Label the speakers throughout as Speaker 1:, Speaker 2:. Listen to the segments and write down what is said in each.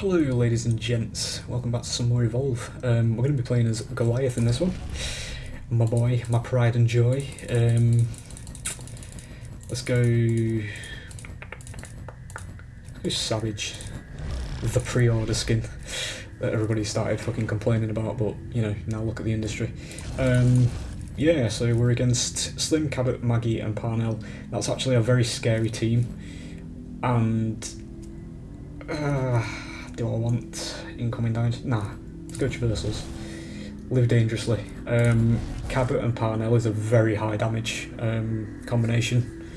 Speaker 1: Hello ladies and gents, welcome back to some more Evolve. Um, we're going to be playing as Goliath in this one. My boy, my pride and joy. Um, let's go... Let's go Savage. The pre-order skin that everybody started fucking complaining about, but you know, now look at the industry. Um, yeah, so we're against Slim, Cabot, Maggie and Parnell. That's actually a very scary team. And... Uh, do I want incoming damage? Nah, let's go traversals. Live dangerously. Um, Cabot and Parnell is a very high damage um, combination.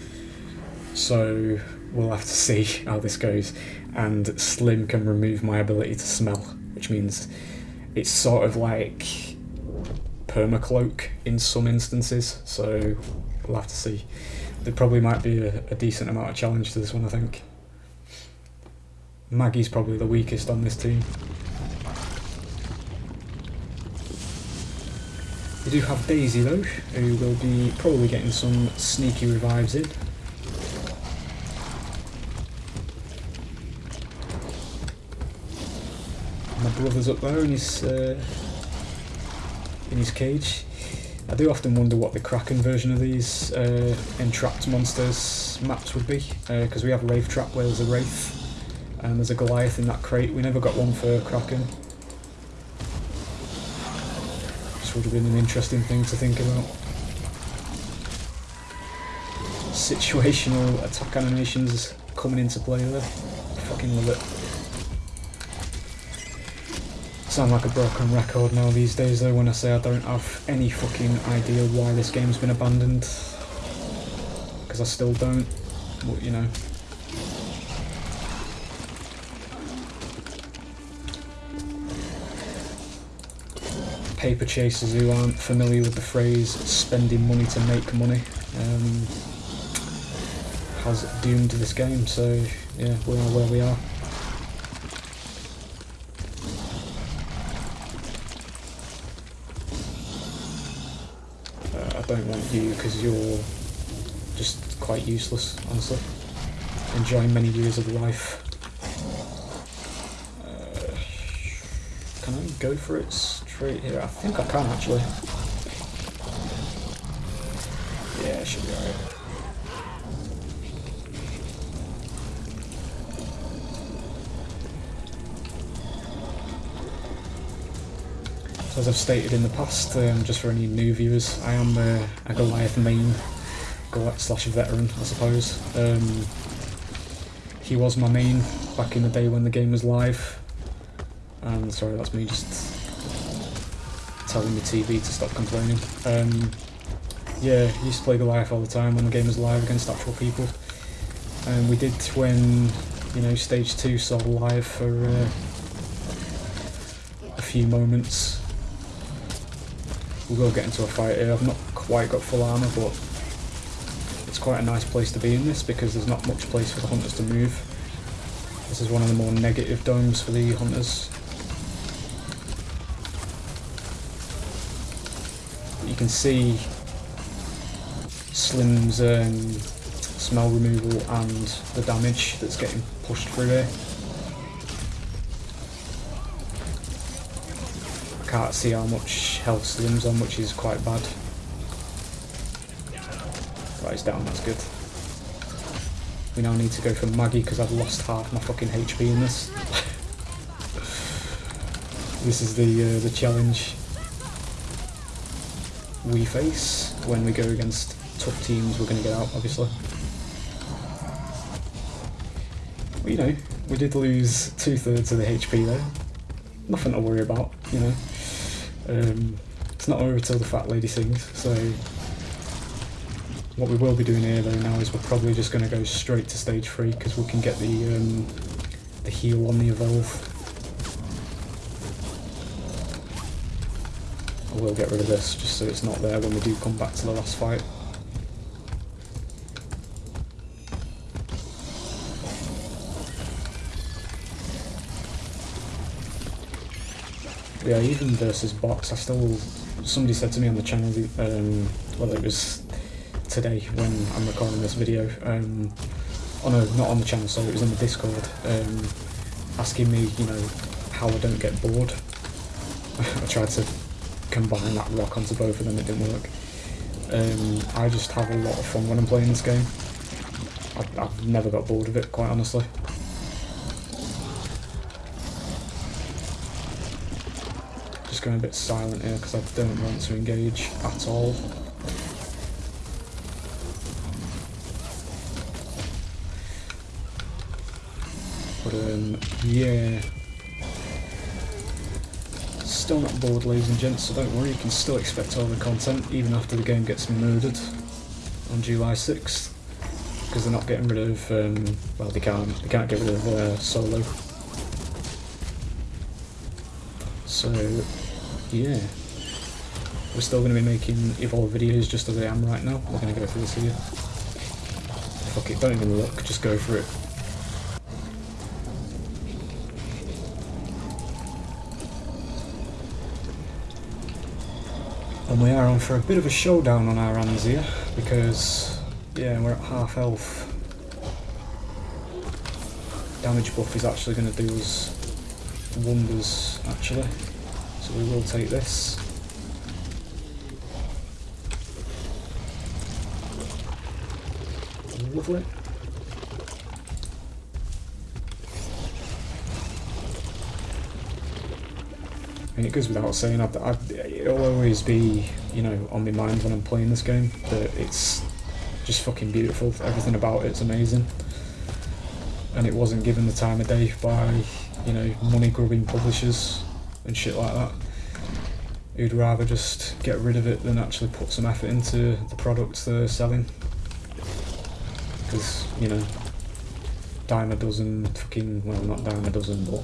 Speaker 1: So we'll have to see how this goes. And Slim can remove my ability to smell, which means it's sort of like permacloak in some instances. So we'll have to see. There probably might be a, a decent amount of challenge to this one, I think. Maggie's probably the weakest on this team. We do have Daisy though, who will be probably getting some sneaky revives in. My brother's up there in his uh, in his cage. I do often wonder what the Kraken version of these uh, entrapped monsters maps would be, because uh, we have Wraith Trap where there's a Wraith and there's a Goliath in that crate. We never got one for Kraken. This would have been an interesting thing to think about. Situational attack animations coming into play there. Fucking love it. Sound like a broken record now these days though when I say I don't have any fucking idea why this game's been abandoned. Because I still don't. But, you know, paper chasers who aren't familiar with the phrase spending money to make money um, has doomed this game, so yeah, we are where we are. Uh, I don't want you because you're just quite useless, honestly. Enjoying many years of life. Can I go for it? straight here. I think I can actually. Yeah, it should be alright. So as I've stated in the past, um, just for any new viewers, I am uh, a Goliath main, Goliath slash veteran, I suppose. Um, he was my main back in the day when the game was live. And sorry, that's me just telling the TV to stop complaining. Um, yeah, used to play Goliath all the time when the game was live against actual people. And we did when, you know, stage 2 saw live for uh, a few moments. We will get into a fight here. I've not quite got full armour, but it's quite a nice place to be in this because there's not much place for the hunters to move. This is one of the more negative domes for the hunters. You can see Slim's um, smell removal and the damage that's getting pushed through here. I can't see how much health Slim's on, which is quite bad. Right, it's down, that's good. We now need to go for Maggie because I've lost half my fucking HP in this. this is the uh, the challenge we face when we go against tough teams we're going to get out, obviously. You know, we did lose two-thirds of the HP there. Nothing to worry about, you know. Um, it's not over till the fat lady sings, so... What we will be doing here though now is we're probably just going to go straight to stage 3 because we can get the, um, the heal on the evolve will get rid of this just so it's not there when we do come back to the last fight. Yeah, even versus box, I still... Somebody said to me on the channel, um, well it was today when I'm recording this video, um, oh no, not on the channel, sorry, it was on the Discord, um, asking me, you know, how I don't get bored. I tried to combine that rock onto both of them, it didn't work. Um, I just have a lot of fun when I'm playing this game. I, I've never got bored of it, quite honestly. Just going a bit silent here because I don't want to engage at all. But um, yeah, still not bored ladies and gents, so don't worry, you can still expect all the content even after the game gets murdered on July 6th. Because they're not getting rid of, um, well they can't, they can't get rid of uh, Solo. So, yeah. We're still going to be making Evolve videos just as I am right now. We're going to go through this here. Fuck it, don't even look, just go for it. And we are on for a bit of a showdown on our hands here, because, yeah, we're at half health. Damage buff is actually going to do us wonders, actually. So we will take this. Lovely. Mean, it goes without saying, I'd, I'd, it'll always be, you know, on my mind when I'm playing this game, that it's just fucking beautiful. Everything about it's amazing. And it wasn't given the time of day by, you know, money-grubbing publishers and shit like that. Who'd rather just get rid of it than actually put some effort into the products they're selling. Because, you know, dime a dozen fucking, well, not dime a dozen, but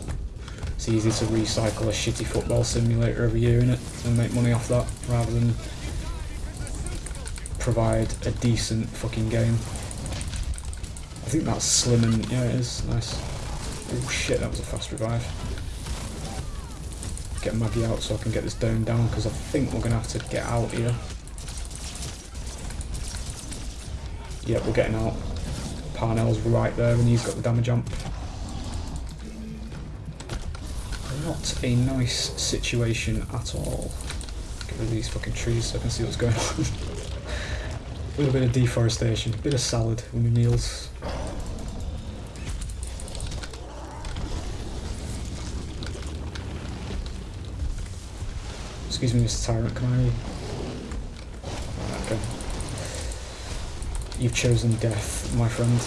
Speaker 1: it's easy to recycle a shitty football simulator every year in it and make money off that rather than provide a decent fucking game. I think that's slim and yeah it is, nice. Oh shit, that was a fast revive. Get Maggie out so I can get this down down because I think we're gonna have to get out here. Yep, we're getting out. Parnell's right there and he's got the damage amp. Not a nice situation at all. Get rid of these fucking trees so I can see what's going on. a little bit of deforestation, a bit of salad with my meals. Excuse me, Mr. Tyrant, can I... Okay. You've chosen death, my friend.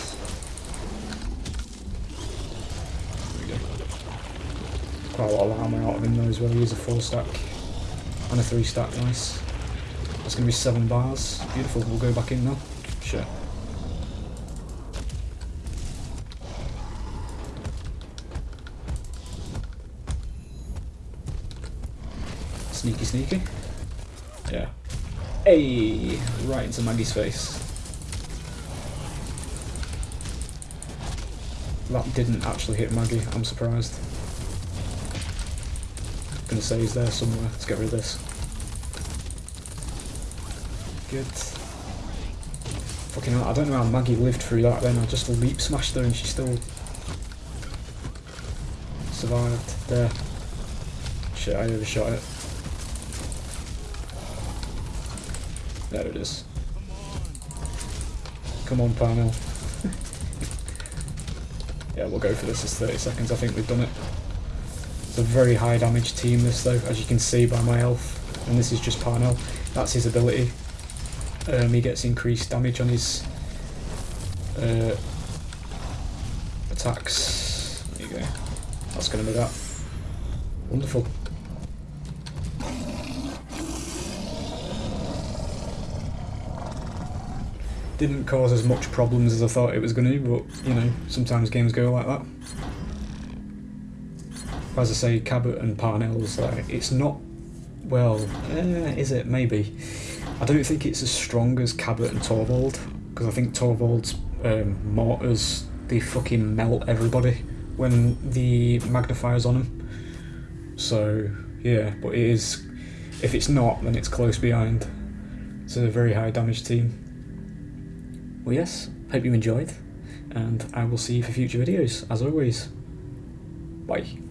Speaker 1: Quite a lot of armor out of him though as well. He is a four stack and a three stack, nice. That's going to be seven bars. Beautiful, we'll go back in now. Sure. Sneaky, sneaky. Yeah. Hey! Right into Maggie's face. That didn't actually hit Maggie, I'm surprised gonna say he's there somewhere. Let's get rid of this. Good. Fucking hell, I don't know how Maggie lived through that then. I just leap smashed her and she still survived. There. Shit, I overshot it. There it is. Come on, Parnell. yeah, we'll go for this as 30 seconds. I think we've done it. It's a very high damage team this though, as you can see by my health. And this is just Parnell. That's his ability. Um, he gets increased damage on his uh, attacks. There you go. That's going to be that. Wonderful. Didn't cause as much problems as I thought it was going to, but you know, sometimes games go like that as I say, Cabot and Parnell's, like, it's not, well, eh, is it? Maybe. I don't think it's as strong as Cabot and Torvald, because I think Torvald's um, mortars, they fucking melt everybody when the magnifier's on them. So, yeah, but it is, if it's not, then it's close behind. It's a very high damage team. Well, yes, hope you enjoyed, and I will see you for future videos, as always. Bye.